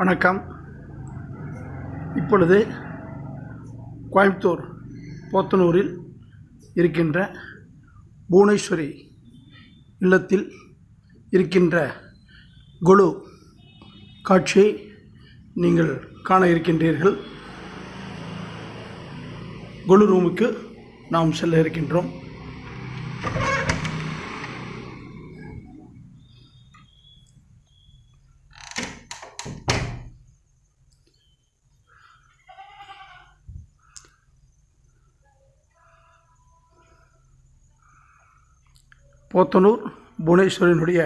வணக்கம். இப்பொழுது கோயம்புத்தூர் போத்தனூரில் இருக்கின்ற புவனேஸ்வரி இல்லத்தில் இருக்கின்ற கொலு காட்சியை நீங்கள் காண இருக்கின்றீர்கள். கொலு ரூமுக்கு நாம் செல்ல இருக்கின்றோம். போத்தனூர் புவனேஸ்வரனுடைய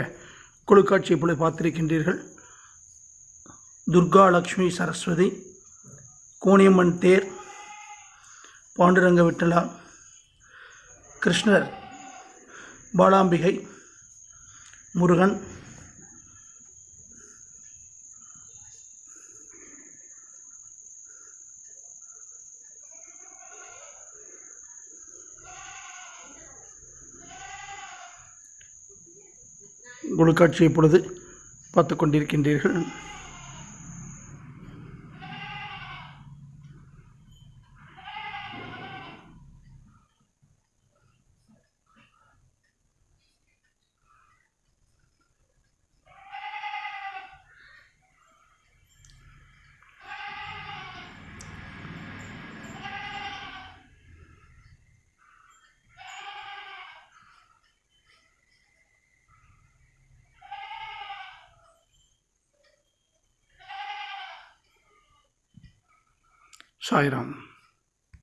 குழுக்காட்சி இப்பொழுது பார்த்திருக்கின்றீர்கள். துர்கா லக்ஷ்மி சரஸ்வதி கோணியம்மன் தேர் பாண்டுரங்க விட்டலா கிருஷ்ணர் பாலாம்பிகை முருகன் குழுக்காட்சி இப்பொழுது பார்த்து கொண்டிருக்கின்றீர்கள் Сайран.